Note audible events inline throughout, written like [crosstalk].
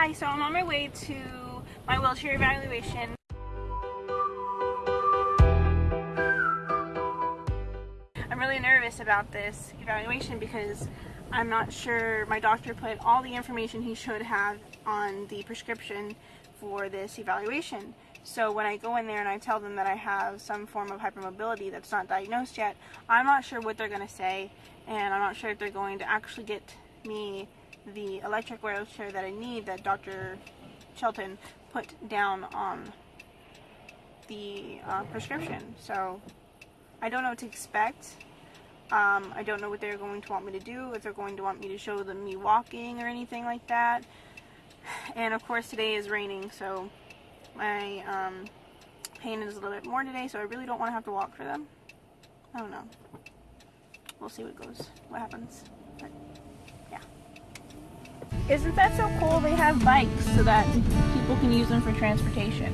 Hi, so I'm on my way to my wheelchair evaluation. I'm really nervous about this evaluation because I'm not sure my doctor put all the information he should have on the prescription for this evaluation. So when I go in there and I tell them that I have some form of hypermobility that's not diagnosed yet, I'm not sure what they're going to say and I'm not sure if they're going to actually get me the electric wheelchair that I need that Dr. Shelton put down on the uh, prescription. So I don't know what to expect. Um, I don't know what they're going to want me to do, if they're going to want me to show them me walking or anything like that. And of course today is raining, so my um, pain is a little bit more today, so I really don't want to have to walk for them. I don't know. We'll see what goes, what happens. But. Isn't that so cool? They have bikes so that people can use them for transportation.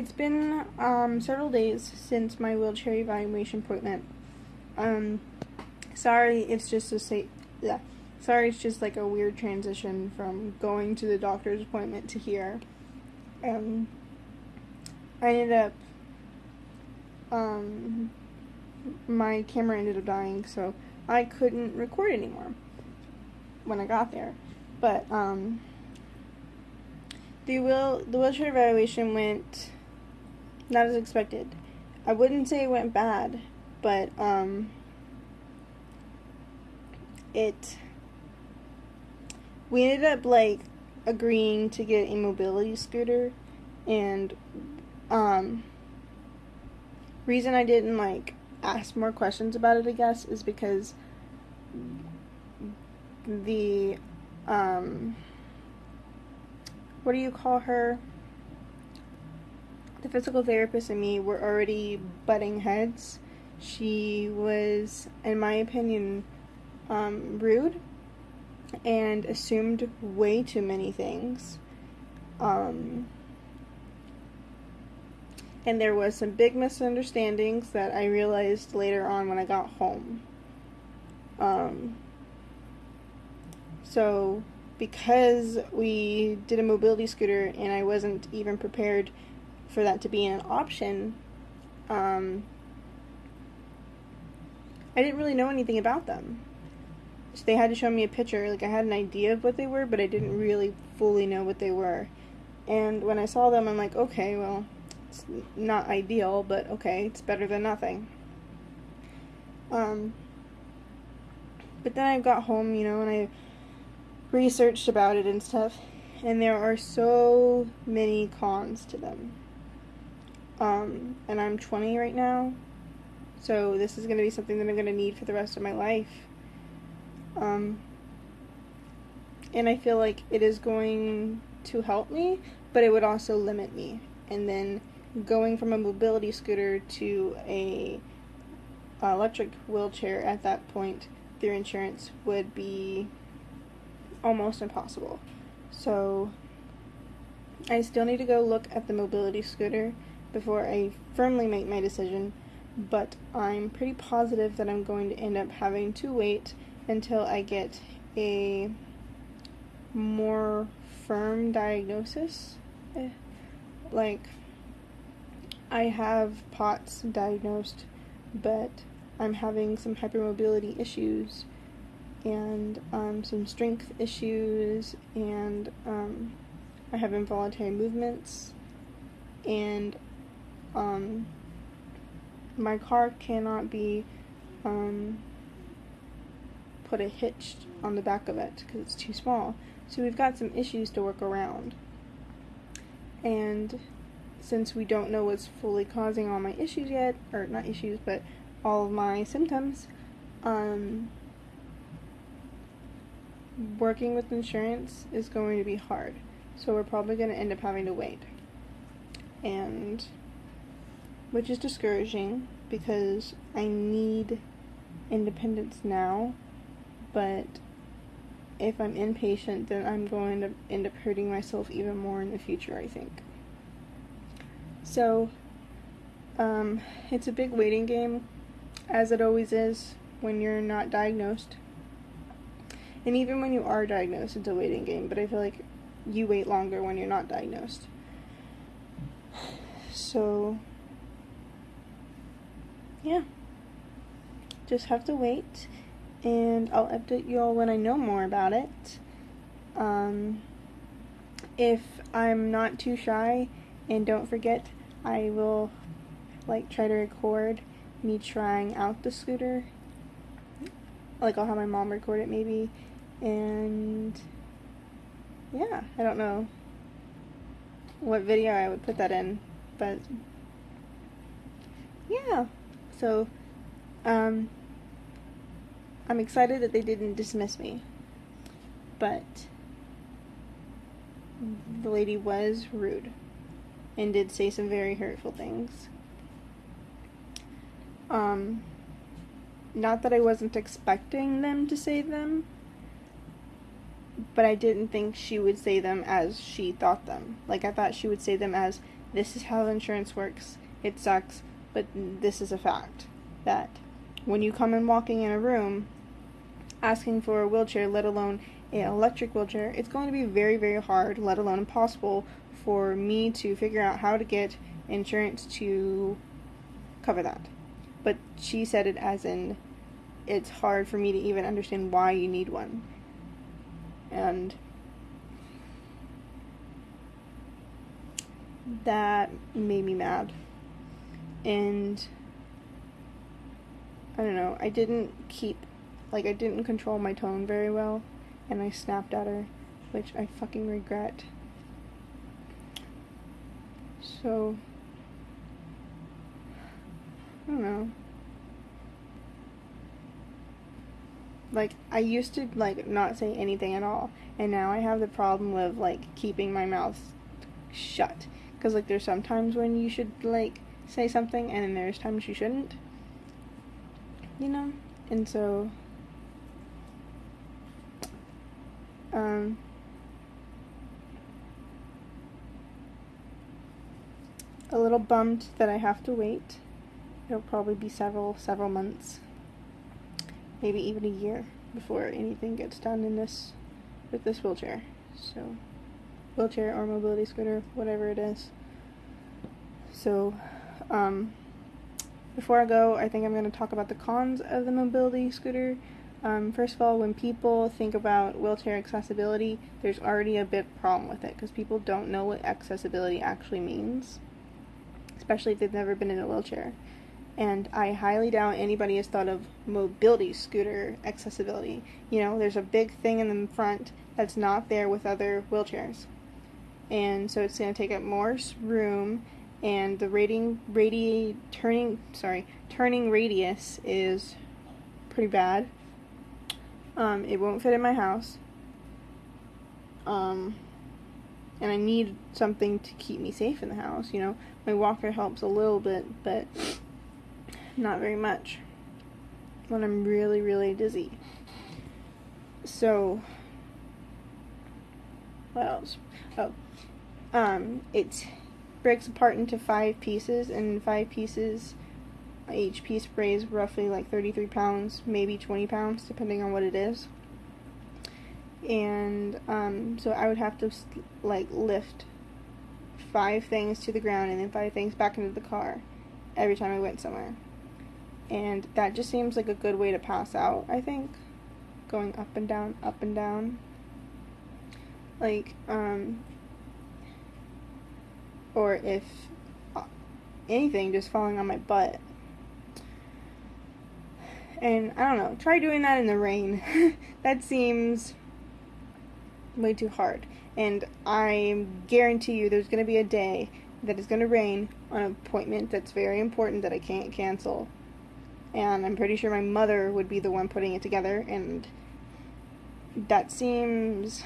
It's been um, several days since my wheelchair evaluation appointment. Um, sorry, it's just a say, yeah. Sorry, it's just like a weird transition from going to the doctor's appointment to here. Um, I ended up, um, my camera ended up dying, so I couldn't record anymore when I got there. But, um, the wheel the wheelchair evaluation went not as expected. I wouldn't say it went bad, but um, it we ended up like agreeing to get a mobility scooter and um reason I didn't like ask more questions about it I guess is because the um what do you call her the physical therapist and me were already butting heads. She was, in my opinion, um, rude and assumed way too many things. Um, and there was some big misunderstandings that I realized later on when I got home. Um, so, because we did a mobility scooter and I wasn't even prepared for that to be an option, um, I didn't really know anything about them. So they had to show me a picture. Like I had an idea of what they were, but I didn't really fully know what they were. And when I saw them, I'm like, okay, well, it's not ideal, but okay, it's better than nothing. Um, but then I got home, you know, and I researched about it and stuff, and there are so many cons to them. Um, and I'm 20 right now, so this is going to be something that I'm going to need for the rest of my life. Um, and I feel like it is going to help me, but it would also limit me. And then going from a mobility scooter to a electric wheelchair at that point through insurance would be almost impossible. So I still need to go look at the mobility scooter before I firmly make my decision, but I'm pretty positive that I'm going to end up having to wait until I get a more firm diagnosis. Eh, like, I have POTS diagnosed, but I'm having some hypermobility issues and um, some strength issues, and um, I have involuntary movements, and um, my car cannot be um, put a hitch on the back of it because it's too small. So we've got some issues to work around. And since we don't know what's fully causing all my issues yet, or not issues, but all of my symptoms, um, working with insurance is going to be hard. So we're probably going to end up having to wait. And which is discouraging because I need independence now, but if I'm impatient, then I'm going to end up hurting myself even more in the future, I think. So, um, it's a big waiting game, as it always is when you're not diagnosed. And even when you are diagnosed, it's a waiting game, but I feel like you wait longer when you're not diagnosed. So, yeah. Just have to wait, and I'll update you all when I know more about it. Um, if I'm not too shy, and don't forget, I will like try to record me trying out the scooter. Like I'll have my mom record it maybe, and yeah, I don't know what video I would put that in, but yeah. So, um, I'm excited that they didn't dismiss me, but the lady was rude and did say some very hurtful things. Um, not that I wasn't expecting them to say them, but I didn't think she would say them as she thought them. Like, I thought she would say them as, this is how insurance works, it sucks, but this is a fact that when you come in walking in a room asking for a wheelchair, let alone an electric wheelchair, it's going to be very, very hard, let alone impossible, for me to figure out how to get insurance to cover that. But she said it as in it's hard for me to even understand why you need one. And that made me mad and I don't know, I didn't keep, like, I didn't control my tone very well, and I snapped at her, which I fucking regret. So, I don't know. Like, I used to, like, not say anything at all, and now I have the problem of, like, keeping my mouth shut. Because, like, there's sometimes when you should, like, say something and then there's times you shouldn't. You know? And so um a little bummed that I have to wait. It'll probably be several several months. Maybe even a year before anything gets done in this with this wheelchair. So wheelchair or mobility scooter, whatever it is. So um, before I go, I think I'm going to talk about the cons of the mobility scooter. Um, first of all, when people think about wheelchair accessibility, there's already a big problem with it because people don't know what accessibility actually means, especially if they've never been in a wheelchair. And I highly doubt anybody has thought of mobility scooter accessibility. You know, there's a big thing in the front that's not there with other wheelchairs. And so it's going to take up more room and the rating radi turning sorry turning radius is pretty bad. Um, it won't fit in my house. Um, and I need something to keep me safe in the house. You know, my walker helps a little bit, but not very much when I'm really really dizzy. So, what else? Oh, um, it's breaks apart into five pieces, and five pieces, each piece weighs roughly like 33 pounds, maybe 20 pounds, depending on what it is. And um, so I would have to like lift five things to the ground and then five things back into the car every time I went somewhere. And that just seems like a good way to pass out, I think. Going up and down, up and down. Like, um, or if uh, anything, just falling on my butt. And I don't know, try doing that in the rain. [laughs] that seems way too hard. And I guarantee you there's going to be a day that is going to rain on an appointment that's very important that I can't cancel. And I'm pretty sure my mother would be the one putting it together, and that seems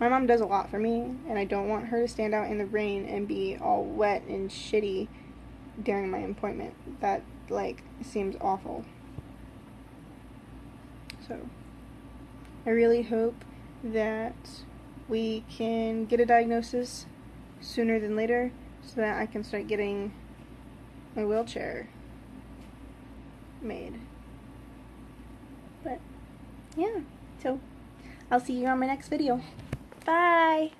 my mom does a lot for me, and I don't want her to stand out in the rain and be all wet and shitty during my appointment. That like seems awful. So I really hope that we can get a diagnosis sooner than later so that I can start getting my wheelchair made. But yeah, so I'll see you on my next video. Bye!